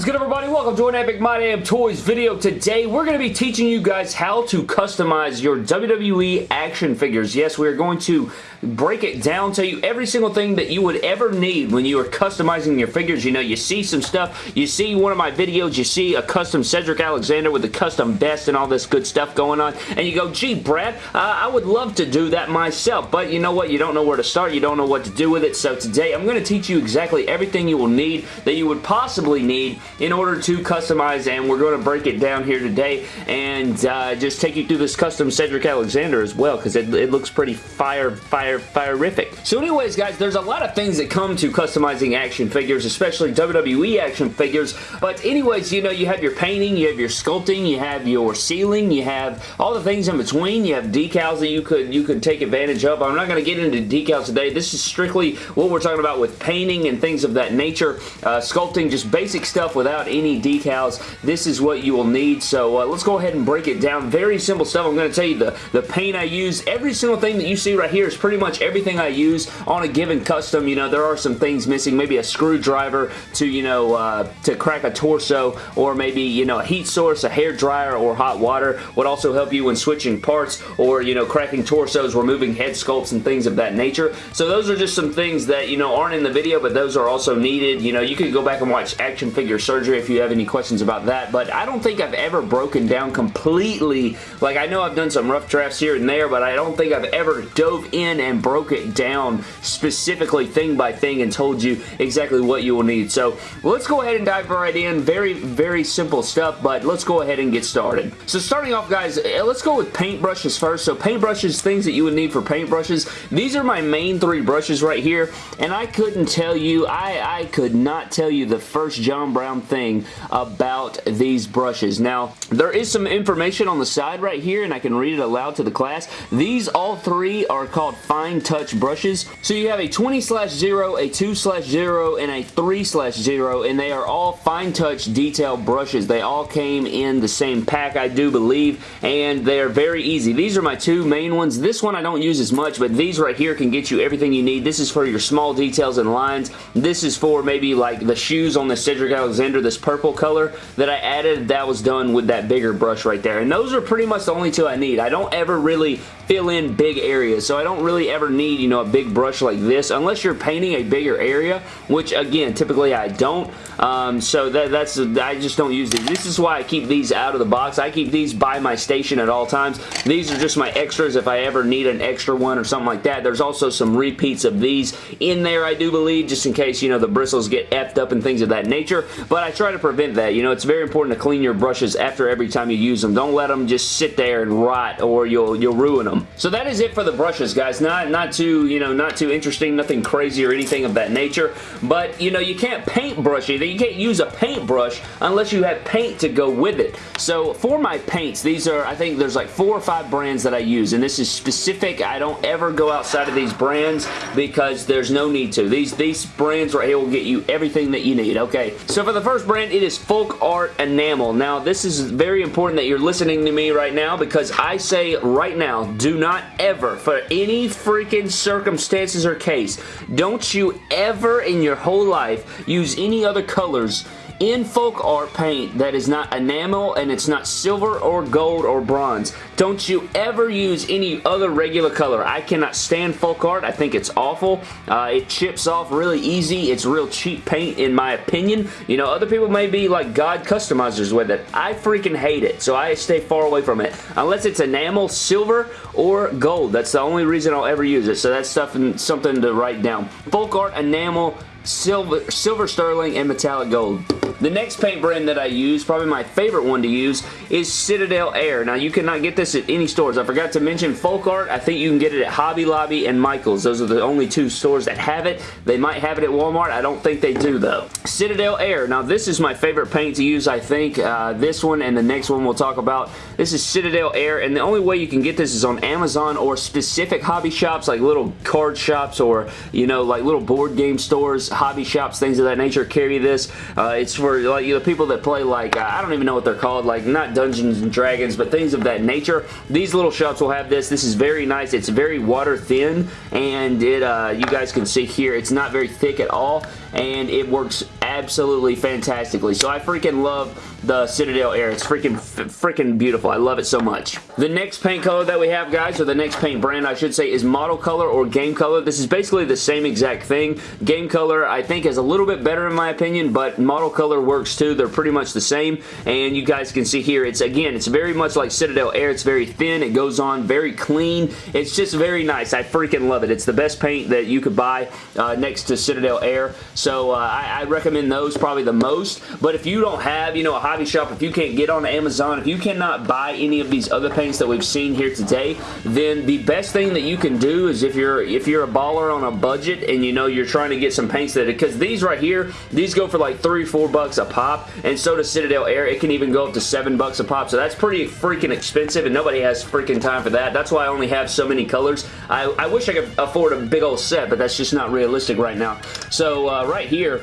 is good everybody? Welcome to an Epic My Damn Toys video. Today we're going to be teaching you guys how to customize your WWE action figures. Yes, we are going to break it down, tell you every single thing that you would ever need when you are customizing your figures. You know, you see some stuff, you see one of my videos, you see a custom Cedric Alexander with the custom vest and all this good stuff going on, and you go, gee, Brad, uh, I would love to do that myself, but you know what? You don't know where to start, you don't know what to do with it, so today I'm going to teach you exactly everything you will need that you would possibly need in order to customize, and we're going to break it down here today, and uh, just take you through this custom Cedric Alexander as well, because it, it looks pretty fire, fire fire, firific. So anyways, guys, there's a lot of things that come to customizing action figures, especially WWE action figures, but anyways, you know, you have your painting, you have your sculpting, you have your sealing, you have all the things in between, you have decals that you could you could take advantage of. I'm not going to get into decals today. This is strictly what we're talking about with painting and things of that nature. Uh, sculpting, just basic stuff without any decals. This is what you will need, so uh, let's go ahead and break it down. Very simple stuff. I'm going to tell you the, the paint I use. Every single thing that you see right here is pretty much everything I use on a given custom. You know, there are some things missing. Maybe a screwdriver to, you know, uh, to crack a torso or maybe, you know, a heat source, a hair dryer, or hot water would also help you when switching parts or, you know, cracking torsos, removing head sculpts and things of that nature. So those are just some things that, you know, aren't in the video, but those are also needed. You know, you could go back and watch Action Figure Surgery if you have any questions about that, but I don't think I've ever broken down completely. Like, I know I've done some rough drafts here and there, but I don't think I've ever dove in and broke it down specifically thing by thing and told you exactly what you will need. So let's go ahead and dive right in. Very, very simple stuff, but let's go ahead and get started. So starting off, guys, eh, let's go with paintbrushes first. So paintbrushes, things that you would need for paintbrushes. These are my main three brushes right here, and I couldn't tell you, I, I could not tell you the first John Brown thing about these brushes. Now, there is some information on the side right here, and I can read it aloud to the class. These all three are called fine touch brushes. So you have a 20 slash 0, a 2 slash 0, and a 3 slash 0, and they are all fine touch detail brushes. They all came in the same pack, I do believe, and they are very easy. These are my two main ones. This one I don't use as much, but these right here can get you everything you need. This is for your small details and lines. This is for maybe like the shoes on the Cedric Alexander, this purple color that I added. That was done with that bigger brush right there, and those are pretty much the only two I need. I don't ever really fill in big areas. So I don't really ever need, you know, a big brush like this unless you're painting a bigger area, which again, typically I don't. Um, so that, that's, I just don't use these. This is why I keep these out of the box. I keep these by my station at all times. These are just my extras if I ever need an extra one or something like that. There's also some repeats of these in there, I do believe, just in case, you know, the bristles get effed up and things of that nature. But I try to prevent that. You know, it's very important to clean your brushes after every time you use them. Don't let them just sit there and rot or you'll, you'll ruin them. So that is it for the brushes, guys. Not, not too, you know, not too interesting, nothing crazy or anything of that nature. But, you know, you can't paint brush either. You can't use a paintbrush unless you have paint to go with it. So for my paints, these are, I think there's like four or five brands that I use. And this is specific. I don't ever go outside of these brands because there's no need to. These, these brands right here will get you everything that you need, okay? So for the first brand, it is Folk Art Enamel. Now, this is very important that you're listening to me right now because I say right now, do not ever, for any freaking circumstances or case, don't you ever in your whole life use any other colors in folk art paint that is not enamel and it's not silver or gold or bronze. Don't you ever use any other regular color. I cannot stand folk art. I think it's awful. Uh, it chips off really easy. It's real cheap paint in my opinion. You know, other people may be like God customizers with it. I freaking hate it, so I stay far away from it. Unless it's enamel, silver, or gold. That's the only reason I'll ever use it, so that's stuff and something to write down. Folk art, enamel, silver, silver sterling, and metallic gold. The next paint brand that I use, probably my favorite one to use, is Citadel Air. Now, you cannot get this at any stores. I forgot to mention Folk Art. I think you can get it at Hobby Lobby and Michael's. Those are the only two stores that have it. They might have it at Walmart. I don't think they do, though. Citadel Air. Now, this is my favorite paint to use, I think. Uh, this one and the next one we'll talk about. This is Citadel Air, and the only way you can get this is on Amazon or specific hobby shops, like little card shops or, you know, like little board game stores. Hobby shops, things of that nature carry this. Uh, it's for like you know, people that play like, uh, I don't even know what they're called, like not Dungeons and Dragons, but things of that nature. These little shops will have this. This is very nice. It's very water thin, and it uh, you guys can see here, it's not very thick at all, and it works absolutely fantastically. So I freaking love the Citadel Air. It's freaking freaking beautiful. I love it so much. The next paint color that we have, guys, or the next paint brand, I should say, is Model Color or Game Color. This is basically the same exact thing. Game Color, I think, is a little bit better in my opinion, but Model Color works too. They're pretty much the same, and you guys can see here, it's, again, it's very much like Citadel Air. It's very thin. It goes on very clean. It's just very nice. I freaking love it. It's the best paint that you could buy uh, next to Citadel Air, so uh, I, I recommend those probably the most, but if you don't have, you know, a hobby shop, if you can't get on Amazon, if you cannot buy any of these other paints that we've seen here today, then the best thing that you can do is if you're if you're a baller on a budget and you know you're trying to get some paints that because these right here, these go for like three, four bucks a pop, and so does Citadel Air. It can even go up to seven bucks a pop, so that's pretty freaking expensive, and nobody has freaking time for that. That's why I only have so many colors. I, I wish I could afford a big old set, but that's just not realistic right now. So uh, right here,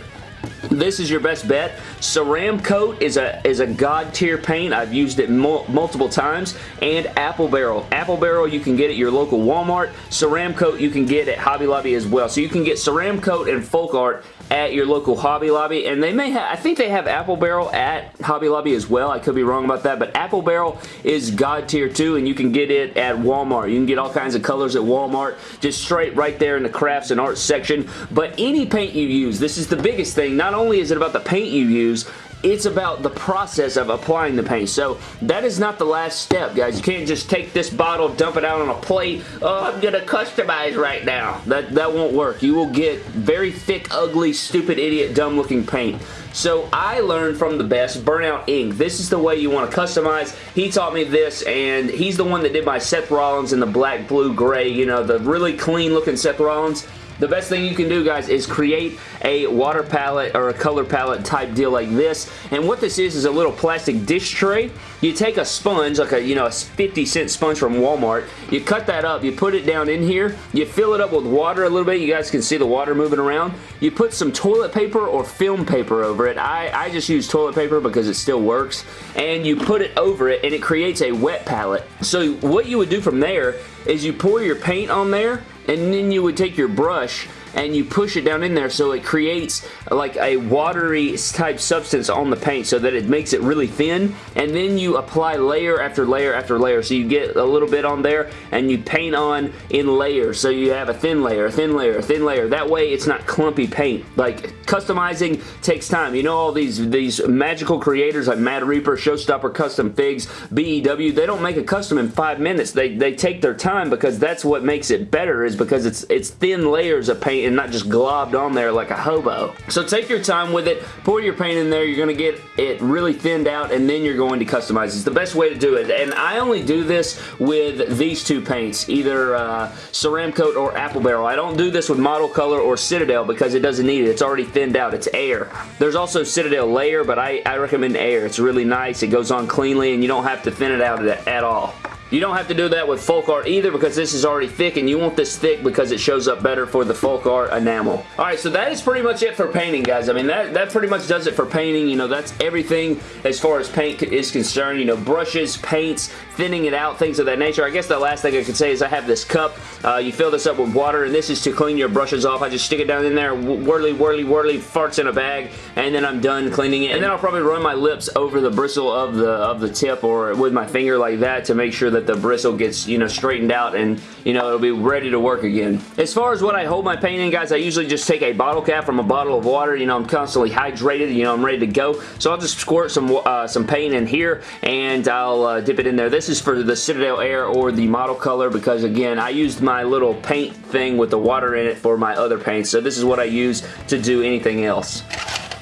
this is your best bet. Ceramcoat is a is a god tier paint. I've used it mul multiple times. And Apple Barrel. Apple Barrel you can get at your local Walmart. Ceramcoat you can get at Hobby Lobby as well. So you can get Ceramcoat and Folk Art at your local Hobby Lobby, and they may have, I think they have Apple Barrel at Hobby Lobby as well. I could be wrong about that, but Apple Barrel is God tier too, and you can get it at Walmart. You can get all kinds of colors at Walmart, just straight right there in the crafts and arts section, but any paint you use, this is the biggest thing. Not only is it about the paint you use, it's about the process of applying the paint. So that is not the last step, guys. You can't just take this bottle, dump it out on a plate. Oh, I'm going to customize right now. That, that won't work. You will get very thick, ugly, stupid, idiot, dumb-looking paint. So I learned from the best, Burnout Ink. This is the way you want to customize. He taught me this, and he's the one that did my Seth Rollins in the black, blue, gray, you know, the really clean looking Seth Rollins. The best thing you can do, guys, is create a water palette or a color palette type deal like this. And what this is is a little plastic dish tray. You take a sponge, like a, you know, a 50 cent sponge from Walmart. You cut that up. You put it down in here. You fill it up with water a little bit. You guys can see the water moving around. You put some toilet paper or film paper over it. I, I just use toilet paper because it still works. And you put it over it and it creates a wet palette. So what you would do from there is you pour your paint on there and then you would take your brush and you push it down in there so it creates like a watery type substance on the paint so that it makes it really thin and then you apply layer after layer after layer so you get a little bit on there and you paint on in layers so you have a thin layer, a thin layer, a thin layer. That way it's not clumpy paint. Like customizing takes time. You know all these, these magical creators like Mad Reaper, Showstopper Custom Figs, BEW, they don't make a custom in five minutes. They, they take their time because that's what makes it better is because it's, it's thin layers of paint and not just globbed on there like a hobo. So take your time with it, pour your paint in there, you're going to get it really thinned out and then you're going to customize. It's the best way to do it and I only do this with these two paints, either uh, Ceram Coat or Apple Barrel. I don't do this with Model Color or Citadel because it doesn't need it. It's already thinned out. It's air. There's also Citadel Layer, but I, I recommend air. It's really nice. It goes on cleanly and you don't have to thin it out at, at all. You don't have to do that with folk art either because this is already thick and you want this thick because it shows up better for the folk art enamel. Alright, so that is pretty much it for painting, guys. I mean, that, that pretty much does it for painting. You know, that's everything as far as paint is concerned. You know, brushes, paints, thinning it out, things of that nature. I guess the last thing I could say is I have this cup. Uh, you fill this up with water and this is to clean your brushes off. I just stick it down in there, whirly, whirly, whirly, farts in a bag, and then I'm done cleaning it. And then I'll probably run my lips over the bristle of the, of the tip or with my finger like that to make sure that the bristle gets, you know, straightened out and, you know, it'll be ready to work again. As far as what I hold my paint in, guys, I usually just take a bottle cap from a bottle of water. You know, I'm constantly hydrated. You know, I'm ready to go. So I'll just squirt some, uh, some paint in here and I'll uh, dip it in there. This is for the Citadel Air or the model color because, again, I used my little paint thing with the water in it for my other paints. So this is what I use to do anything else.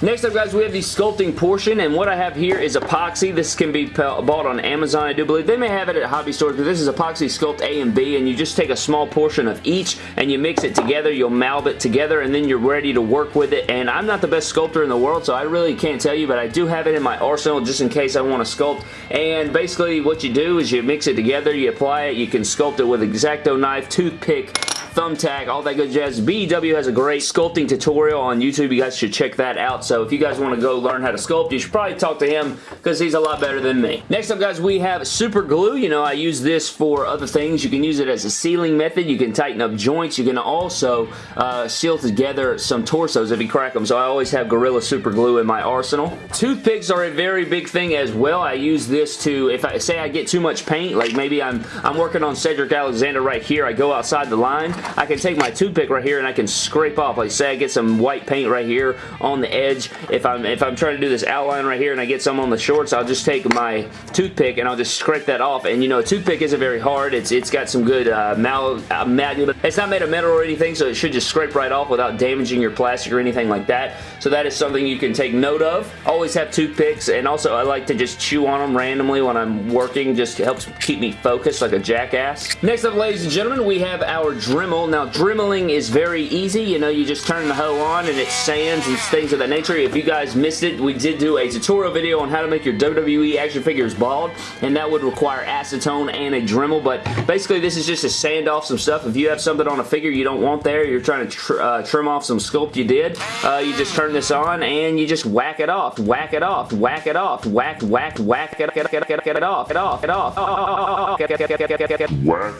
Next up, guys, we have the sculpting portion, and what I have here is epoxy. This can be bought on Amazon, I do believe. They may have it at hobby stores, but this is epoxy sculpt A and B, and you just take a small portion of each, and you mix it together. You'll malb it together, and then you're ready to work with it, and I'm not the best sculptor in the world, so I really can't tell you, but I do have it in my arsenal just in case I want to sculpt, and basically what you do is you mix it together, you apply it, you can sculpt it with X-Acto knife, toothpick, thumbtack, all that good jazz. BEW has a great sculpting tutorial on YouTube. You guys should check that out. So if you guys want to go learn how to sculpt, you should probably talk to him because he's a lot better than me. Next up, guys, we have super glue. You know, I use this for other things. You can use it as a sealing method. You can tighten up joints. You can also uh, seal together some torsos if you crack them. So I always have Gorilla Super Glue in my arsenal. Toothpicks are a very big thing as well. I use this to, if I say I get too much paint, like maybe I'm, I'm working on Cedric Alexander right here. I go outside the line. I can take my toothpick right here and I can scrape off. Like say I get some white paint right here on the edge. If I'm, if I'm trying to do this outline right here and I get some on the shorts, I'll just take my toothpick and I'll just scrape that off. And you know, a toothpick isn't very hard. It's It's got some good uh, mal, uh, it's not made of metal or anything, so it should just scrape right off without damaging your plastic or anything like that. So that is something you can take note of. Always have toothpicks, and also I like to just chew on them randomly when I'm working. Just helps keep me focused like a jackass. Next up, ladies and gentlemen, we have our Dremel. Now, dremeling is very easy. You know, you just turn the hoe on and it sands and things of that nature. If you guys missed it, we did do a tutorial video on how to make your WWE action figures bald, and that would require acetone and a Dremel, but basically this is just to sand off some stuff. If you have something on a figure you don't want there, you're trying to tr uh, trim off some sculpt you did, uh, you just turn this on and you just whack it off, whack it off, whack it off, whack, whack, whack it, get, get, get, get it off, get off, get off, whack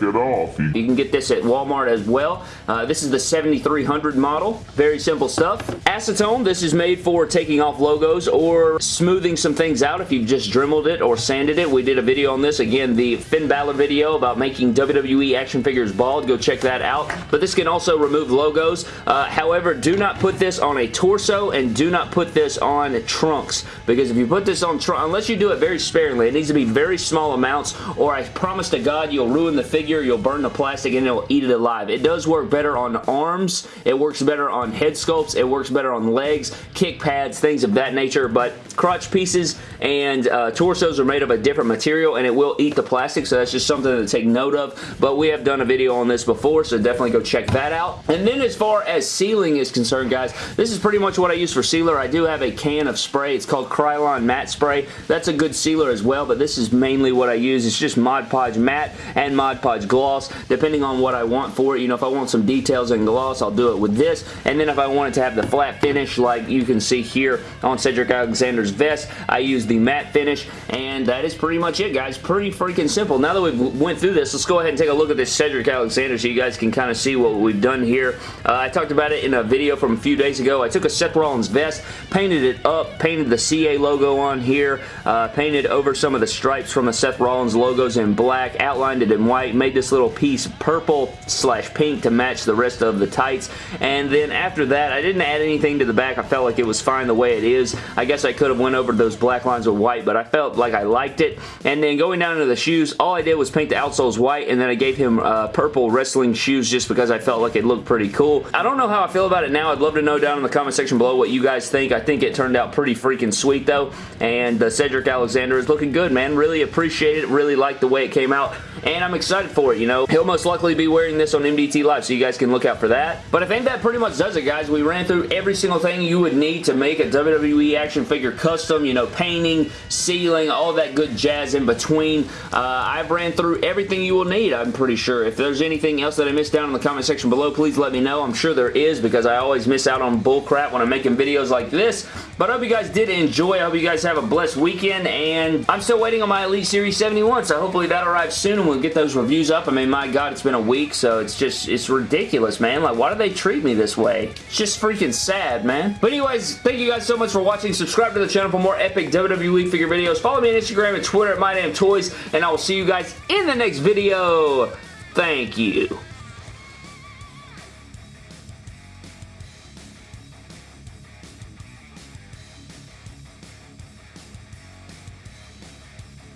it off. You can get this at Walmart as well. Uh, this is the 7300 model. Very simple stuff. Acetone, this is made for taking off logos or smoothing some things out if you've just dremeled it or sanded it. We did a video on this. Again, the Finn Balor video about making WWE action figures bald. Go check that out. But this can also remove logos. Uh, however, do not put this on a torso and do not put this on trunks because if you put this on trunk, unless you do it very sparingly, it needs to be very small amounts or I promise to God you'll ruin the figure, you'll burn the plastic and it'll eat it alive. It does work better on arms. It works better on head sculpts. It works better on legs, kick pads, things of that nature, but crotch pieces and uh, torsos are made of a different material and it will eat the plastic, so that's just something to take note of, but we have done a video on this before, so definitely go check that out. And then as far as sealing is concerned, guys, this is pretty much what I use for sealer. I do have a can of spray. It's called Krylon Matte Spray. That's a good sealer as well, but this is mainly what I use. It's just Mod Podge Matte and Mod Podge Gloss, depending on what I want for it. You know, if I want some details and gloss, I'll do it with this, and then if I want it to have the flat finish like you can see here on Cedric Alexander's vest, I use the matte finish, and that is pretty much it, guys. Pretty freaking simple. Now that we've went through this, let's go ahead and take a look at this Cedric Alexander so you guys can kind of see what we've done here. Uh, I talked about it in a video from a few days ago. I took a Seth Rollins vest, painted it up, painted the CA logo on here, uh, painted over some of the stripes from the Seth Rollins logos in black, outlined it in white, made this little piece purple slash pink to match the rest of the tights, and then after that, I didn't add anything to the back. I felt like it was fine the way it is. I guess I could have went over those black lines with white, but I felt like I liked it, and then going down to the shoes, all I did was paint the outsoles white, and then I gave him uh, purple wrestling shoes just because I felt like it looked pretty cool. I don't know how I feel about it now. I'd love to know down in the comment section below what you guys think. I think it turned out pretty freaking sweet, though, and uh, Cedric Alexander is looking good, man. Really appreciate it. Really like the way it came out, and I'm excited for it, you know. He'll most likely be wearing this on MDT Live, so you guys can look out for that. But I think that pretty much does it, guys. We ran through every single thing you would need to make a WWE action figure custom, you know, painting, sealing, all that good jazz in between. Uh, I've ran through everything you will need, I'm pretty sure. If there's anything else that I missed down in the comment section below, please let me know. I'm sure there is because I always miss out on bullcrap when I'm making videos like this. But I hope you guys did enjoy. I hope you guys have a blessed weekend, and I'm still waiting on my Elite Series 71, so hopefully that arrives soon, and we'll get those reviews up. I mean, my God, it's been a week, so it's just, it's ridiculous, man. Like, why do they treat me this way? It's just freaking sad, man. But anyways, thank you guys so much for watching. Subscribe to the channel for more epic WWE figure videos. Follow me on Instagram and Twitter at MyDamnToys, and I will see you guys in the next video. Thank you.